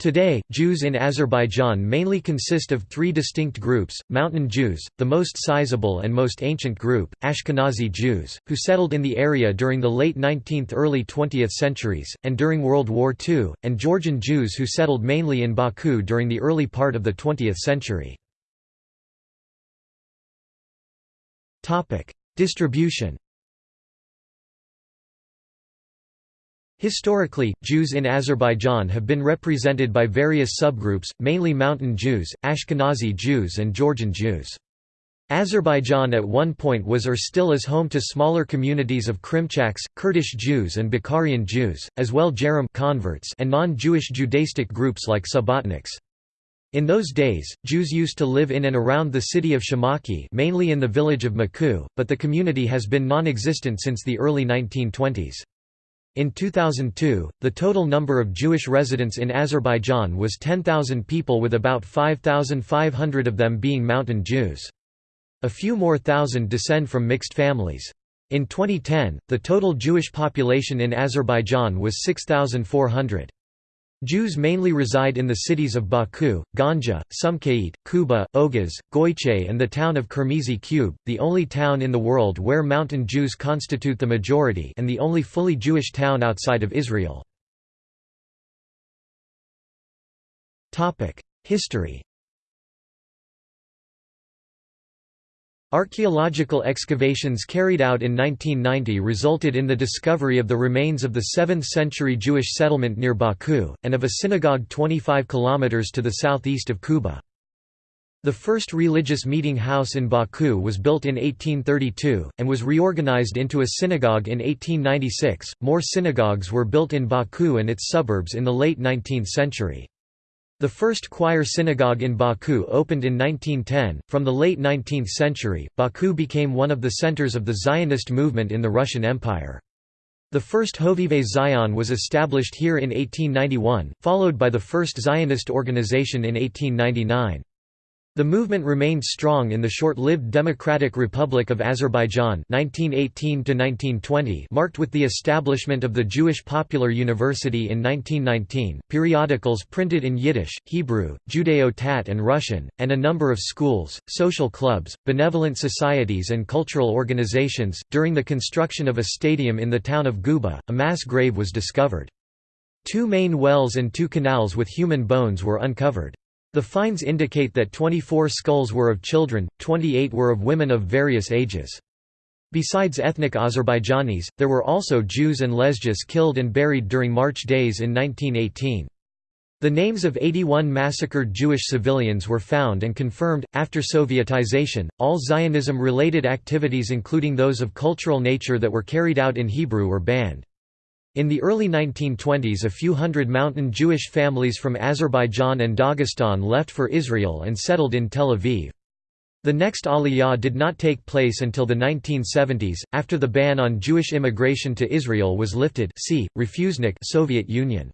Today, Jews in Azerbaijan mainly consist of three distinct groups, Mountain Jews, the most sizable and most ancient group, Ashkenazi Jews, who settled in the area during the late 19th–early 20th centuries, and during World War II, and Georgian Jews who settled mainly in Baku during the early part of the 20th century. Distribution Historically, Jews in Azerbaijan have been represented by various subgroups, mainly Mountain Jews, Ashkenazi Jews and Georgian Jews. Azerbaijan at one point was or still is home to smaller communities of Krimchaks, Kurdish Jews and Bukharian Jews, as well Gerim converts and non-Jewish Judaistic groups like Subotniks. In those days, Jews used to live in and around the city of Shamakhi mainly in the village of Maku, but the community has been non-existent since the early 1920s. In 2002, the total number of Jewish residents in Azerbaijan was 10,000 people with about 5,500 of them being Mountain Jews. A few more thousand descend from mixed families. In 2010, the total Jewish population in Azerbaijan was 6,400. Jews mainly reside in the cities of Baku, Ganja, Sumqayit, Kuba, Oghuz, Goychay and the town of Kirmizi Kube, the only town in the world where Mountain Jews constitute the majority and the only fully Jewish town outside of Israel. History Archaeological excavations carried out in 1990 resulted in the discovery of the remains of the 7th-century Jewish settlement near Baku, and of a synagogue 25 km to the southeast of Kuba. The first religious meeting house in Baku was built in 1832, and was reorganized into a synagogue in 1896. More synagogues were built in Baku and its suburbs in the late 19th century. The first choir synagogue in Baku opened in 1910. From the late 19th century, Baku became one of the centers of the Zionist movement in the Russian Empire. The first Hovevei Zion was established here in 1891, followed by the first Zionist organization in 1899. The movement remained strong in the short-lived Democratic Republic of Azerbaijan 1918 marked with the establishment of the Jewish Popular University in 1919, periodicals printed in Yiddish, Hebrew, Judeo-Tat and Russian, and a number of schools, social clubs, benevolent societies and cultural organizations. During the construction of a stadium in the town of Guba, a mass grave was discovered. Two main wells and two canals with human bones were uncovered. The finds indicate that 24 skulls were of children, 28 were of women of various ages. Besides ethnic Azerbaijanis, there were also Jews and Lezgis killed and buried during March days in 1918. The names of 81 massacred Jewish civilians were found and confirmed. After Sovietization, all Zionism related activities, including those of cultural nature that were carried out in Hebrew, were banned. In the early 1920s a few hundred mountain Jewish families from Azerbaijan and Dagestan left for Israel and settled in Tel Aviv. The next Aliyah did not take place until the 1970s, after the ban on Jewish immigration to Israel was lifted see, Refusenik Soviet Union.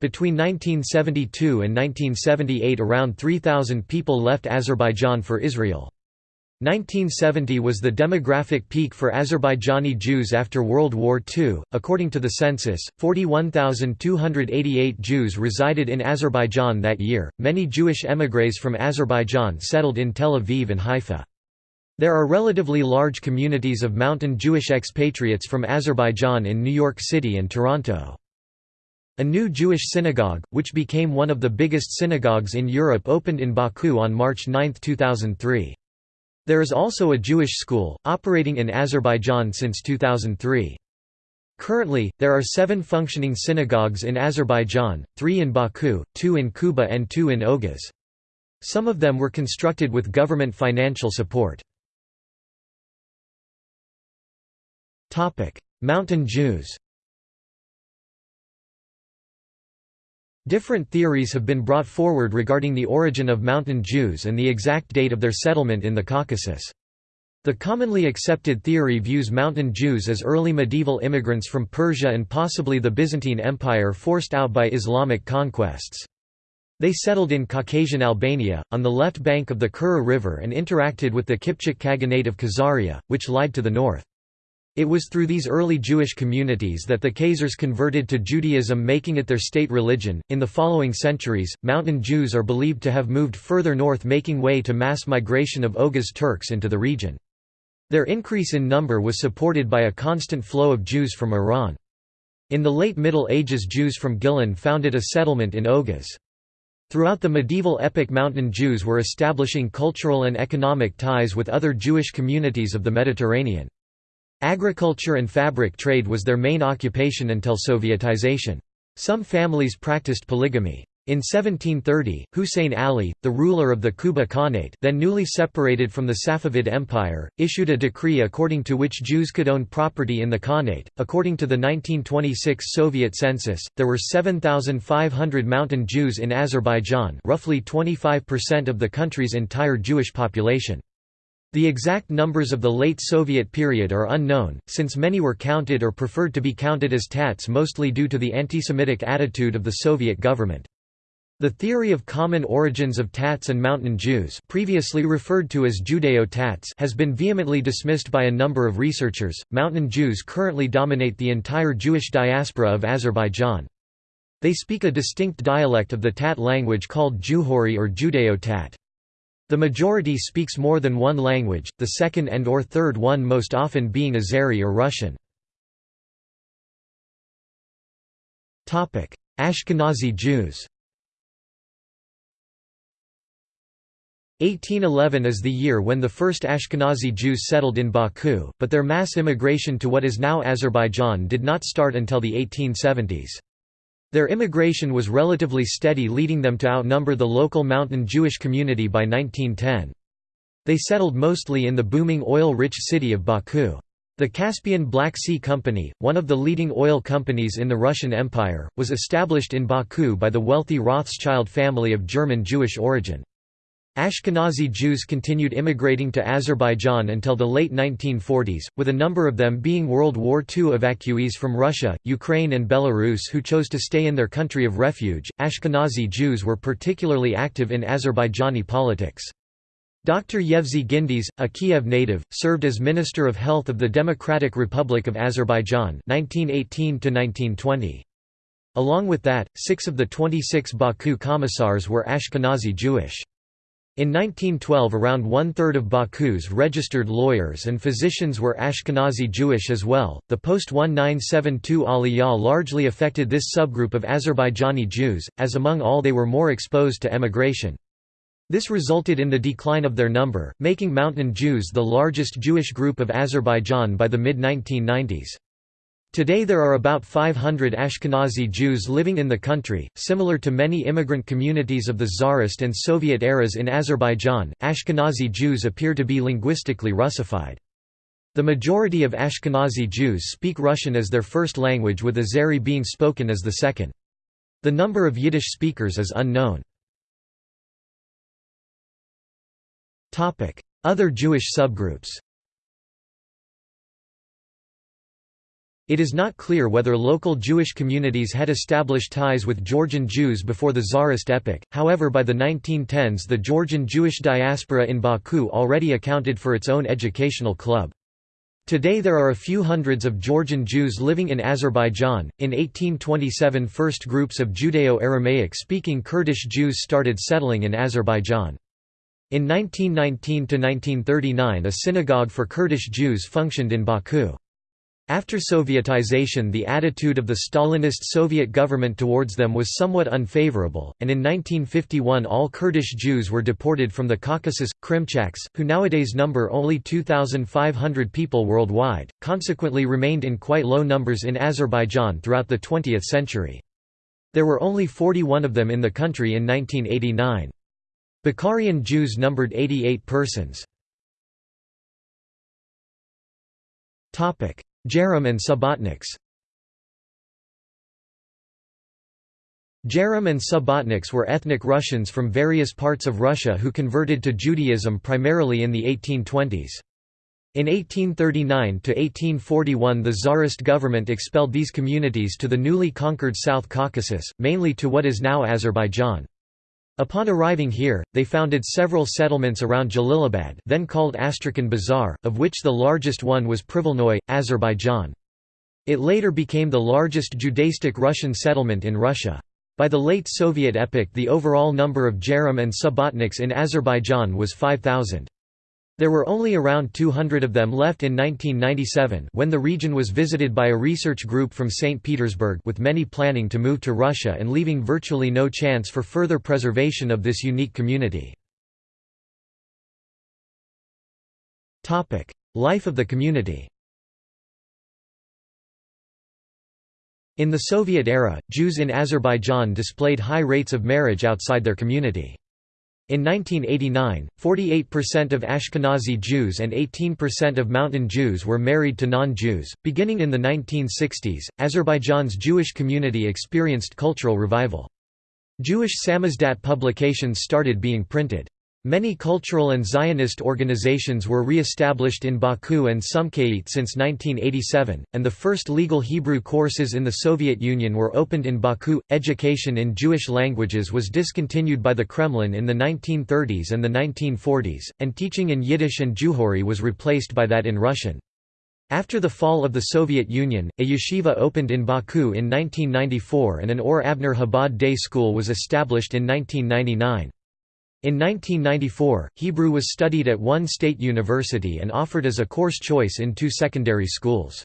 Between 1972 and 1978 around 3,000 people left Azerbaijan for Israel. 1970 was the demographic peak for Azerbaijani Jews after World War II. According to the census, 41,288 Jews resided in Azerbaijan that year. Many Jewish émigrés from Azerbaijan settled in Tel Aviv and Haifa. There are relatively large communities of mountain Jewish expatriates from Azerbaijan in New York City and Toronto. A new Jewish synagogue, which became one of the biggest synagogues in Europe opened in Baku on March 9, 2003. There is also a Jewish school, operating in Azerbaijan since 2003. Currently, there are seven functioning synagogues in Azerbaijan, three in Baku, two in Kuba and two in Oghuz. Some of them were constructed with government financial support. Mountain Jews Different theories have been brought forward regarding the origin of Mountain Jews and the exact date of their settlement in the Caucasus. The commonly accepted theory views Mountain Jews as early medieval immigrants from Persia and possibly the Byzantine Empire forced out by Islamic conquests. They settled in Caucasian Albania, on the left bank of the Kura River and interacted with the Kipchak Khaganate of Khazaria, which lied to the north. It was through these early Jewish communities that the Khazars converted to Judaism, making it their state religion. In the following centuries, Mountain Jews are believed to have moved further north, making way to mass migration of Oghuz Turks into the region. Their increase in number was supported by a constant flow of Jews from Iran. In the late Middle Ages Jews from Gilan founded a settlement in Oghuz. Throughout the medieval epoch Mountain Jews were establishing cultural and economic ties with other Jewish communities of the Mediterranean. Agriculture and fabric trade was their main occupation until Sovietization. Some families practiced polygamy. In 1730, Hussein Ali, the ruler of the Quba Khanate then newly separated from the Safavid Empire, issued a decree according to which Jews could own property in the Khanate. According to the 1926 Soviet census, there were 7,500 mountain Jews in Azerbaijan roughly 25% of the country's entire Jewish population. The exact numbers of the late Soviet period are unknown, since many were counted or preferred to be counted as Tats mostly due to the anti-Semitic attitude of the Soviet government. The theory of common origins of Tats and Mountain Jews previously referred to as Judeo-Tats has been vehemently dismissed by a number of researchers. Mountain Jews currently dominate the entire Jewish diaspora of Azerbaijan. They speak a distinct dialect of the Tat language called Juhuri or Judeo-Tat. The majority speaks more than one language, the second and or third one most often being Azeri or Russian. Ashkenazi Jews 1811 is the year when the first Ashkenazi Jews settled in Baku, but their mass immigration to what is now Azerbaijan did not start until the 1870s. Their immigration was relatively steady leading them to outnumber the local mountain Jewish community by 1910. They settled mostly in the booming oil-rich city of Baku. The Caspian Black Sea Company, one of the leading oil companies in the Russian Empire, was established in Baku by the wealthy Rothschild family of German Jewish origin. Ashkenazi Jews continued immigrating to Azerbaijan until the late 1940s, with a number of them being World War II evacuees from Russia, Ukraine, and Belarus who chose to stay in their country of refuge. Ashkenazi Jews were particularly active in Azerbaijani politics. Dr. Yevsey Gindes, a Kiev native, served as Minister of Health of the Democratic Republic of Azerbaijan 1918 Along with that, six of the 26 Baku commissars were Ashkenazi Jewish. In 1912 around one-third of Baku's registered lawyers and physicians were Ashkenazi Jewish as well. The post-1972 Aliyah largely affected this subgroup of Azerbaijani Jews, as among all they were more exposed to emigration. This resulted in the decline of their number, making Mountain Jews the largest Jewish group of Azerbaijan by the mid-1990s. Today there are about 500 Ashkenazi Jews living in the country. Similar to many immigrant communities of the Tsarist and Soviet eras in Azerbaijan, Ashkenazi Jews appear to be linguistically Russified. The majority of Ashkenazi Jews speak Russian as their first language with Azeri being spoken as the second. The number of Yiddish speakers is unknown. Other Jewish subgroups It is not clear whether local Jewish communities had established ties with Georgian Jews before the Tsarist epoch, however by the 1910s the Georgian Jewish diaspora in Baku already accounted for its own educational club. Today there are a few hundreds of Georgian Jews living in Azerbaijan. In 1827 first groups of Judeo-Aramaic speaking Kurdish Jews started settling in Azerbaijan. In 1919–1939 a synagogue for Kurdish Jews functioned in Baku. After Sovietization the attitude of the Stalinist Soviet government towards them was somewhat unfavorable, and in 1951 all Kurdish Jews were deported from the Caucasus. Krimchaks, who nowadays number only 2,500 people worldwide, consequently remained in quite low numbers in Azerbaijan throughout the 20th century. There were only 41 of them in the country in 1989. Bukharian Jews numbered 88 persons. Gerim and Subotniks Gerim and Subotniks were ethnic Russians from various parts of Russia who converted to Judaism primarily in the 1820s. In 1839–1841 the Tsarist government expelled these communities to the newly conquered South Caucasus, mainly to what is now Azerbaijan. Upon arriving here, they founded several settlements around Jalilabad then called Astrakhan Bazar, of which the largest one was Privolnoye, Azerbaijan. It later became the largest Judaistic Russian settlement in Russia. By the late Soviet epoch the overall number of Gerim and Subbotniks in Azerbaijan was 5,000. There were only around 200 of them left in 1997 when the region was visited by a research group from St. Petersburg with many planning to move to Russia and leaving virtually no chance for further preservation of this unique community. Life of the community In the Soviet era, Jews in Azerbaijan displayed high rates of marriage outside their community. In 1989, 48% of Ashkenazi Jews and 18% of Mountain Jews were married to non-Jews. Beginning in the 1960s, Azerbaijan's Jewish community experienced cultural revival. Jewish Samizdat publications started being printed. Many cultural and Zionist organizations were re-established in Baku and Sumqayit since 1987, and the first legal Hebrew courses in the Soviet Union were opened in Baku. Education in Jewish languages was discontinued by the Kremlin in the 1930s and the 1940s, and teaching in Yiddish and Juhuri was replaced by that in Russian. After the fall of the Soviet Union, a yeshiva opened in Baku in 1994 and an Or Avner Chabad day school was established in 1999. In 1994, Hebrew was studied at one state university and offered as a course choice in two secondary schools.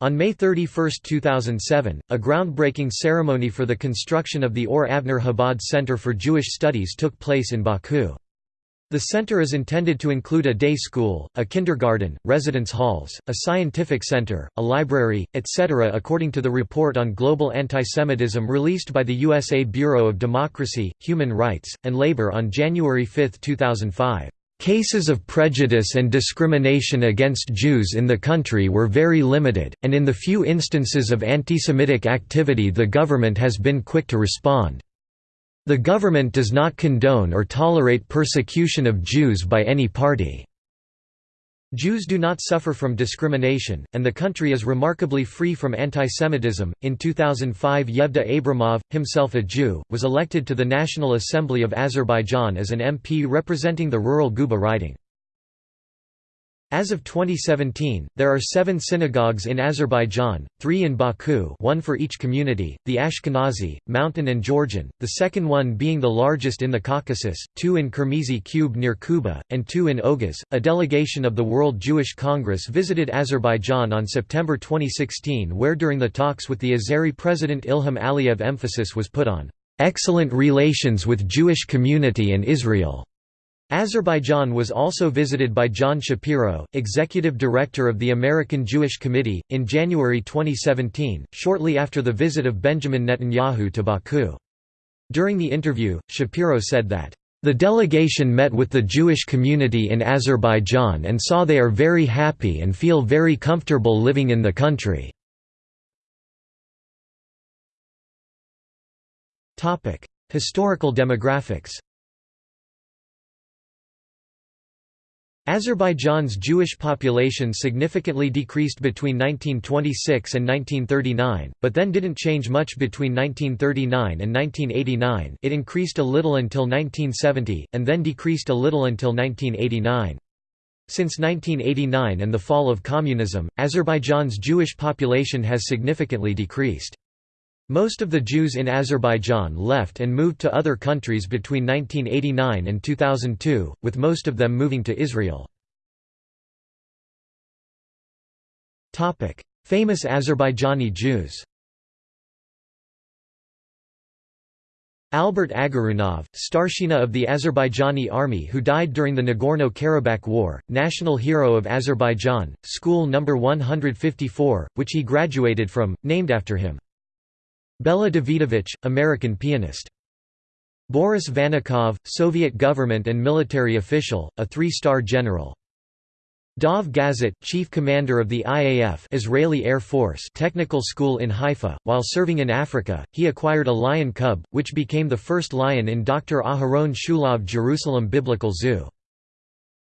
On May 31, 2007, a groundbreaking ceremony for the construction of the Or Avner Chabad Center for Jewish Studies took place in Baku. The center is intended to include a day school, a kindergarten, residence halls, a scientific center, a library, etc. According to the report on global antisemitism released by the USA Bureau of Democracy, Human Rights, and Labor on January 5, 2005. Cases of prejudice and discrimination against Jews in the country were very limited, and in the few instances of antisemitic activity the government has been quick to respond. The government does not condone or tolerate persecution of Jews by any party. Jews do not suffer from discrimination, and the country is remarkably free from antisemitism. In 2005, Yevda Abramov, himself a Jew, was elected to the National Assembly of Azerbaijan as an MP representing the rural Guba riding. As of 2017, there are seven synagogues in Azerbaijan, three in Baku one for each community, the Ashkenazi, Mountain and Georgian, the second one being the largest in the Caucasus, two in Kirmizi Cube near Kuba, and two in Oghuz. A delegation of the World Jewish Congress visited Azerbaijan on September 2016 where during the talks with the Azeri President Ilham Aliyev emphasis was put on, "...excellent relations with Jewish community and Israel." Azerbaijan was also visited by John Shapiro, executive director of the American Jewish Committee, in January 2017, shortly after the visit of Benjamin Netanyahu to Baku. During the interview, Shapiro said that, "...the delegation met with the Jewish community in Azerbaijan and saw they are very happy and feel very comfortable living in the country." Historical demographics Azerbaijan's Jewish population significantly decreased between 1926 and 1939, but then didn't change much between 1939 and 1989 it increased a little until 1970, and then decreased a little until 1989. Since 1989 and the fall of communism, Azerbaijan's Jewish population has significantly decreased. Most of the Jews in Azerbaijan left and moved to other countries between 1989 and 2002, with most of them moving to Israel. Famous Azerbaijani Jews Albert Agarunov, Starshina of the Azerbaijani army who died during the Nagorno-Karabakh War, national hero of Azerbaijan, school number 154, which he graduated from, named after him. Bela Davidovich, American pianist. Boris Vanikov, Soviet government and military official, a three-star general. Dov Gazit, chief commander of the IAF Israeli Air Force Technical School in Haifa. While serving in Africa, he acquired a lion cub, which became the first lion in Dr. Aharon Shulov Jerusalem Biblical Zoo.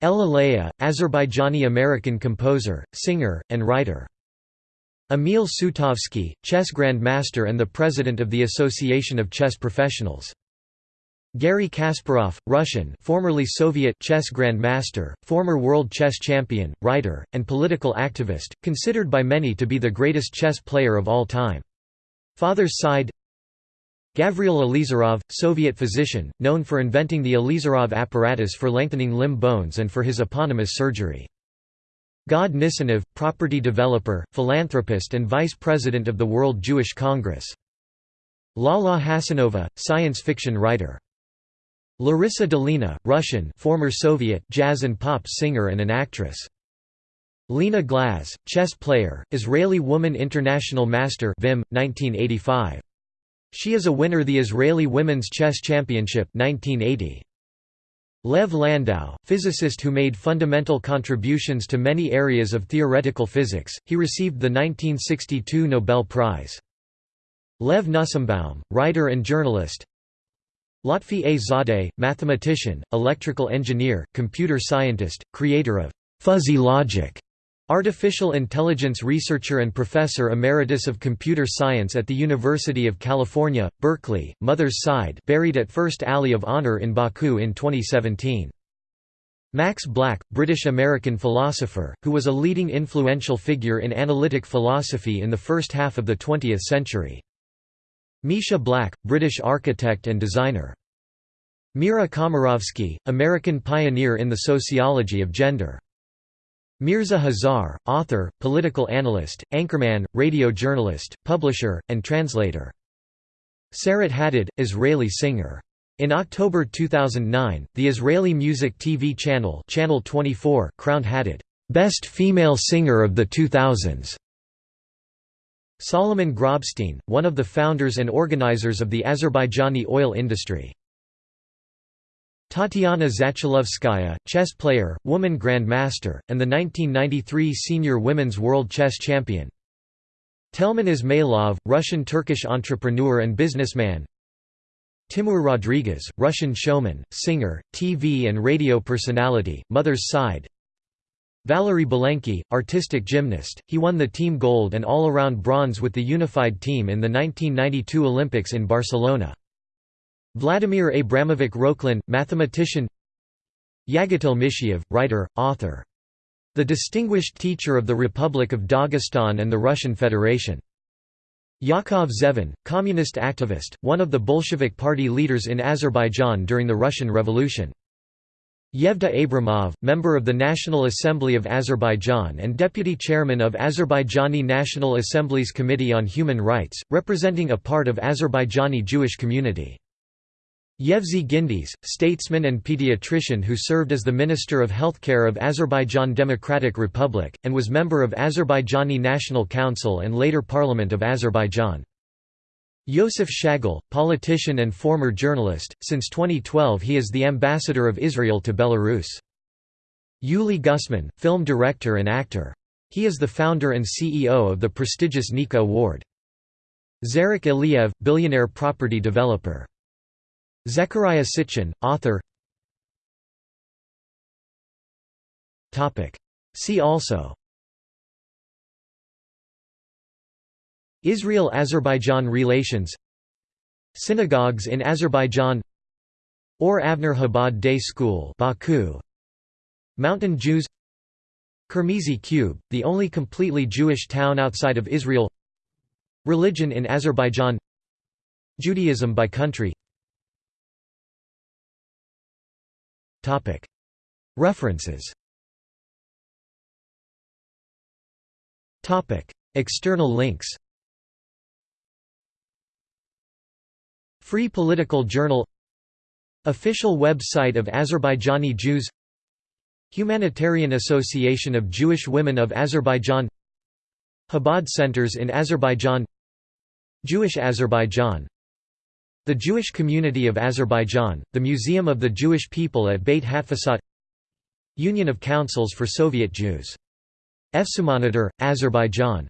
Leah, Azerbaijani-American composer, singer, and writer. Emil Sutovsky, chess grandmaster and the president of the Association of Chess Professionals. Garry Kasparov, Russian formerly Soviet chess grandmaster, former world chess champion, writer, and political activist, considered by many to be the greatest chess player of all time. Father's side Gavriil Ilizarov, Soviet physician, known for inventing the Ilizarov apparatus for lengthening limb bones and for his eponymous surgery. Gad Nissanov, property developer, philanthropist and vice president of the World Jewish Congress. Lala Hasanova, science fiction writer. Larissa Dolina, Russian former Soviet jazz and pop singer and an actress. Lena Glaz, chess player, Israeli Woman International Master Vim, 1985. She is a winner the Israeli Women's Chess Championship 1980. Lev Landau, physicist who made fundamental contributions to many areas of theoretical physics, he received the 1962 Nobel Prize. Lev Nussimbaum, writer and journalist Lotfi A. Zadeh, mathematician, electrical engineer, computer scientist, creator of «fuzzy logic», artificial intelligence researcher and professor emeritus of computer science at the University of California, Berkeley, Mother's Side buried at First Alley of Honor in Baku in 2017. Max Black, British-American philosopher, who was a leading influential figure in analytic philosophy in the first half of the 20th century. Misha Black, British architect and designer. Mira Komarovsky, American pioneer in the sociology of gender. Mirza Hazar, author, political analyst, anchorman, radio journalist, publisher, and translator. Sarit Hadad, Israeli singer. In October 2009, the Israeli music TV channel Channel 24 crowned Hadad, "...best female singer of the 2000s." Solomon Grobstein, one of the founders and organizers of the Azerbaijani oil industry. Tatiana Zatulovskaya, chess player, woman grandmaster, and the 1993 senior women's world chess champion. Telman Ismailov, Russian-Turkish entrepreneur and businessman Timur Rodriguez, Russian showman, singer, TV and radio personality, mother's side Valery Belenky, artistic gymnast, he won the team gold and all-around bronze with the unified team in the 1992 Olympics in Barcelona. Vladimir Abramovich Rokhlin, mathematician Yagitil Mishiev, writer, author. The Distinguished Teacher of the Republic of Dagestan and the Russian Federation. Yakov Zevin, communist activist, one of the Bolshevik party leaders in Azerbaijan during the Russian Revolution. Yevda Abramov, member of the National Assembly of Azerbaijan and deputy chairman of Azerbaijani National Assembly's Committee on Human Rights, representing a part of Azerbaijani Jewish community. Yevsey Gindes, statesman and pediatrician who served as the Minister of Healthcare of Azerbaijan Democratic Republic, and was member of Azerbaijani National Council and later Parliament of Azerbaijan. Yosef Shagal, politician and former journalist, since 2012 he is the ambassador of Israel to Belarus. Yuli Gusman, film director and actor. He is the founder and CEO of the prestigious Nika Award. Zarakh Iliev, billionaire property developer. Zecharia Sitchin, author. See also. Israel–Azerbaijan relations. Synagogues in Azerbaijan. Or Avner Chabad Day School Baku. Mountain Jews. Kermezi Cube, the only completely Jewish town outside of Israel. Religion in Azerbaijan. Judaism by country References. External links. Free Political Journal. Official website of Azerbaijani Jews. Humanitarian Association of Jewish Women of Azerbaijan. Chabad Centers in Azerbaijan. Jewish Azerbaijan The Jewish Community of Azerbaijan, the Museum of the Jewish People at Beit Hatfutsot Union of Councils for Soviet Jews. EFSUMonitor, Azerbaijan